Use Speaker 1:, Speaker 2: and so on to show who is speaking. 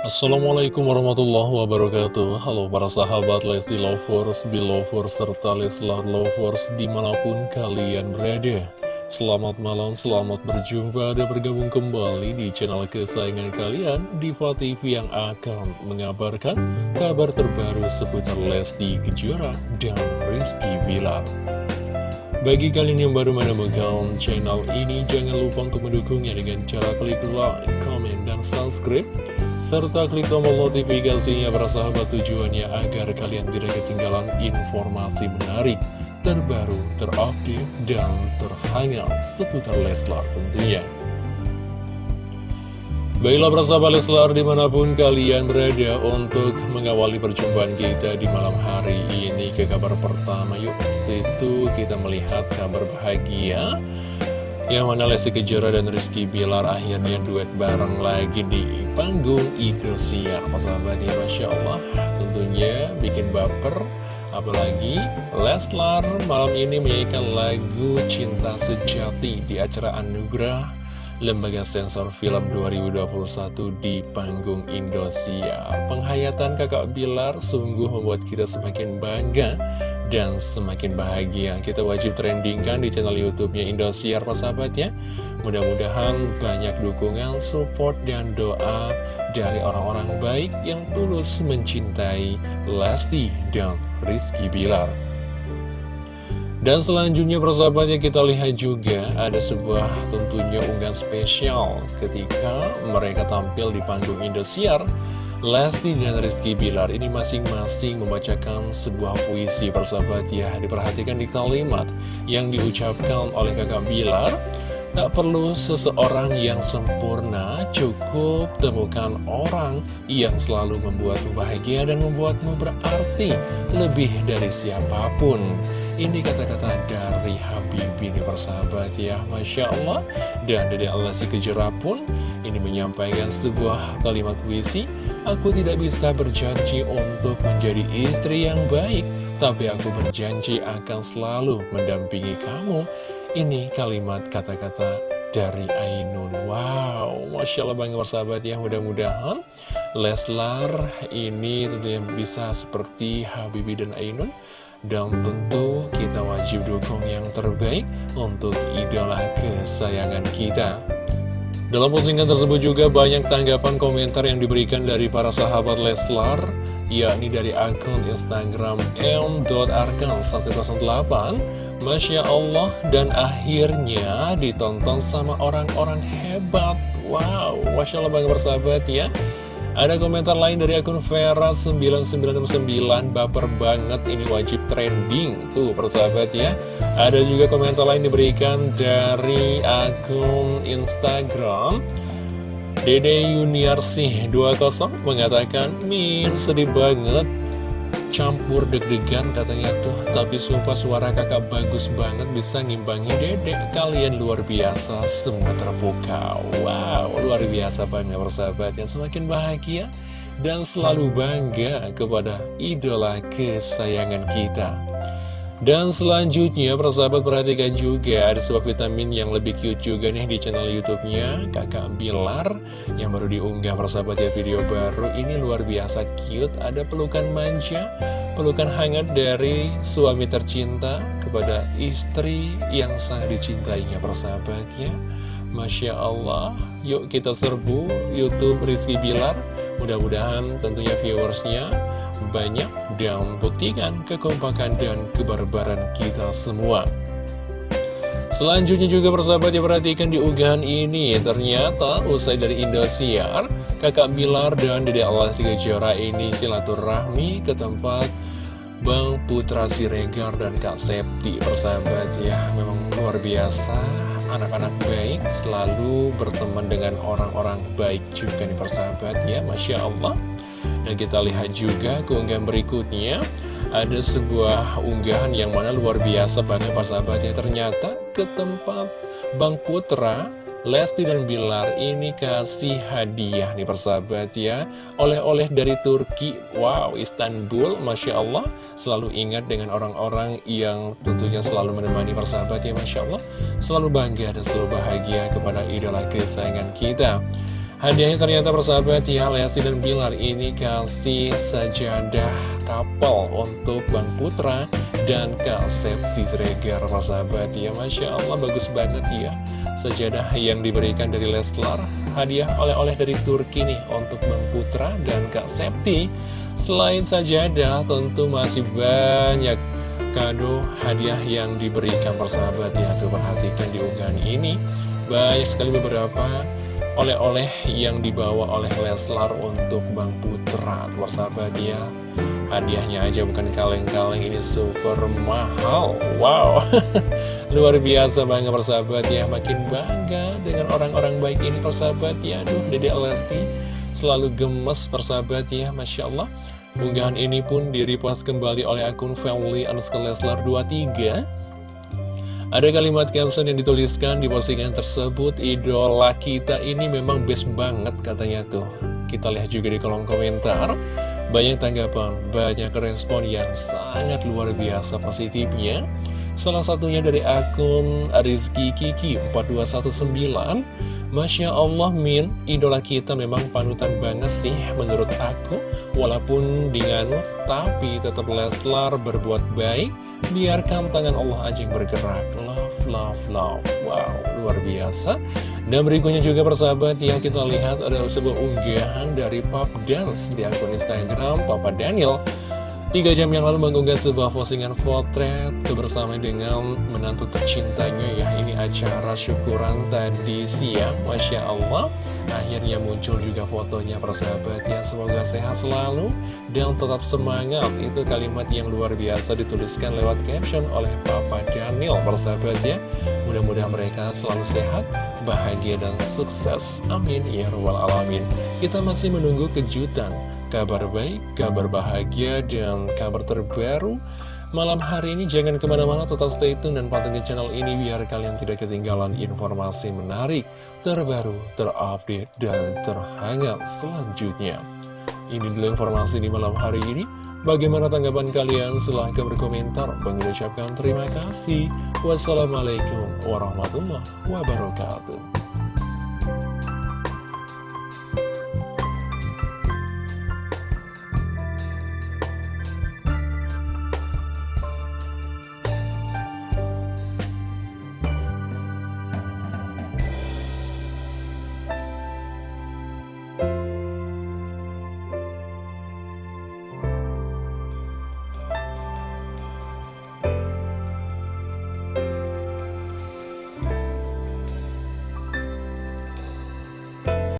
Speaker 1: Assalamualaikum warahmatullahi wabarakatuh. Halo para sahabat Lesti Lovers, Belovers, serta Leslar Lovers di mana pun kalian berada. Selamat malam, selamat berjumpa dan bergabung kembali di channel kesayangan kalian Diva TV yang akan mengabarkan kabar terbaru seputar Lesti Kejora dan Rizky Bilar. Bagi kalian yang baru menemukan channel ini, jangan lupa untuk mendukungnya dengan cara klik like, comment, dan subscribe serta klik tombol notifikasinya bersahabat tujuannya agar kalian tidak ketinggalan informasi menarik, terbaru, terupdate, dan terhangat seputar Leslar tentunya. Baiklah bersahabat Leslar di mana pun kalian berada untuk mengawali perjumpaan kita di malam hari ini ke kabar pertama yuk itu kita melihat kabar bahagia yang mana Lesti Kejora dan Rizky Bilar akhirnya duet bareng lagi di panggung Indosiar Persahabatnya Masya Allah. Tentunya bikin baper. Apalagi Leslar malam ini menyanyikan lagu Cinta Sejati di acara Anugerah Lembaga Sensor Film 2021 di panggung Indosiar Penghayatan kakak Bilar sungguh membuat kita semakin bangga dan semakin bahagia. Kita wajib trendingkan di channel YouTube-nya Indosiar, sahabat ya. Mudah-mudahan banyak dukungan, support, dan doa dari orang-orang baik yang tulus mencintai Lesti dan Rizky Bilar. Dan selanjutnya persahabatnya kita lihat juga ada sebuah tentunya unggahan spesial ketika mereka tampil di panggung Indosiar Lesti dan Rizky Bilar. Ini masing-masing membacakan sebuah puisi persahabat ya. Diperhatikan di kalimat yang diucapkan oleh kakak Bilar. Tak perlu seseorang yang sempurna, cukup temukan orang yang selalu membuatmu bahagia dan membuatmu berarti lebih dari siapa pun ini kata-kata dari Habibie ini persahabat ya. Masya Allah. Dan dari Allah si Kejora pun Ini menyampaikan sebuah kalimat puisi Aku tidak bisa berjanji untuk menjadi istri yang baik Tapi aku berjanji akan selalu mendampingi kamu. Ini kalimat kata-kata dari Ainun. Wow, Masya Allah banget persahabat ya. Mudah-mudahan Leslar ini tentunya bisa seperti Habibie dan Ainun dan tentu kita wajib dukung yang terbaik untuk idola kesayangan kita. Dalam postingan tersebut juga banyak tanggapan komentar yang diberikan dari para sahabat Leslar yakni dari akun Instagram m.arkan108 Masya Allah dan akhirnya ditonton sama orang-orang hebat. Wow, Masya Allah banget bersahabat ya ada komentar lain dari akun Vera9969 Baper banget ini wajib trending Tuh persahabat ya Ada juga komentar lain diberikan dari akun Instagram Dede Yuniarsih 20 mengatakan Min sedih banget campur deg-degan katanya tuh. Tapi sumpah suara kakak bagus banget bisa ngimbangi dedek Kalian luar biasa semua terpukau Wow luar biasa banget persahabat yang semakin bahagia Dan selalu bangga kepada idola kesayangan kita dan selanjutnya, persahabat perhatikan juga ada sebuah vitamin yang lebih cute juga nih di channel YouTube-nya Kakak Bilar yang baru diunggah persahabat ya video baru ini luar biasa cute. Ada pelukan manja, pelukan hangat dari suami tercinta kepada istri yang sangat dicintainya persahabat ya. Masya Allah, yuk kita serbu YouTube Rizky Bilar. Mudah-mudahan tentunya viewersnya banyak dan buktikan kekompakan dan kebarbaran kita semua. Selanjutnya juga persahabat yang perhatikan di unggahan ini Ternyata usai dari Indosiar Kakak Bilar dan Dede Allah Kejora ini silaturahmi ke tempat Bang Putra Siregar dan Kak Septi persahabat ya. Memang luar biasa Anak-anak baik selalu berteman dengan orang-orang baik juga nih persahabat ya. Masya Allah dan kita lihat juga keunggahan berikutnya Ada sebuah unggahan yang mana luar biasa banget pas sahabatnya Ternyata ke tempat Bang Putra Lesti dan Bilar ini kasih hadiah nih persahabat ya. Oleh-oleh dari Turki. Wow Istanbul Masya Allah. Selalu ingat dengan orang-orang yang tentunya selalu menemani persahabat ya Masya Allah. Selalu bangga dan selalu bahagia kepada idola kesayangan kita Hadiahnya ternyata persahabat ya Lesti dan Bilar. Ini kasih sajadah kapal untuk Bang Putra dan Kak Septi Zregar persahabat ya. Masya Allah bagus banget ya. Sajadah yang diberikan dari Leslar Hadiah oleh-oleh dari Turki nih untuk Bang Putra dan Kak Septi. Selain sajadah tentu masih banyak kado hadiah yang diberikan persahabat ya. Tuh perhatikan di unggahan ini. Banyak sekali beberapa oleh-oleh yang dibawa oleh Leslar untuk Bang Putra. Sahabat ya. Hadiahnya aja bukan kaleng-kaleng. Ini super mahal. Wow. Luar biasa bangga persahabat ya. Makin bangga dengan orang-orang baik ini persahabat ya. Aduh Dede Lesti selalu gemes persahabat ya. Masya Allah. Unggahan ini pun direpost kembali oleh akun Family Anuskal Leslar 23 ada kalimat caption yang dituliskan di postingan tersebut, idola kita ini memang best banget katanya tuh. Kita lihat juga di kolom komentar, banyak tanggapan, banyak respon yang sangat luar biasa positifnya. Salah satunya dari akun Rizky Kiki 4219 Masya Allah Min, idola kita memang panutan banget sih menurut aku Walaupun dengan tapi tetap Leslar berbuat baik Biarkan tangan Allah aja yang bergerak. Love, love, love. Wow, luar biasa. Dan berikutnya juga persahabat ya kita lihat ada sebuah unggahan dari Pop Dance di akun Instagram Papa Daniel. Tiga jam yang lalu mengunggah sebuah postingan potret bersama dengan menantu tercintanya ya Ini acara syukuran tadi siang, Masya Allah Akhirnya muncul juga fotonya persahabat ya Semoga sehat selalu dan tetap semangat. Itu kalimat yang luar biasa dituliskan lewat caption oleh Papa Daniel persahabat ya Mudah-mudahan mereka selalu sehat, bahagia dan sukses. Amin. Ya Rabbal Alamin. Kita masih menunggu kejutan. Kabar baik, kabar bahagia, dan kabar terbaru Malam hari ini jangan ke mana-mana tetap stay tune dan pantengin channel ini biar kalian tidak ketinggalan informasi menarik, terbaru, terupdate, dan terhangat selanjutnya. Ini dulu informasi di malam hari ini. Bagaimana tanggapan kalian? Silahkan berkomentar. Bang ucapkan terima kasih. Wassalamualaikum warahmatullahi wabarakatuh.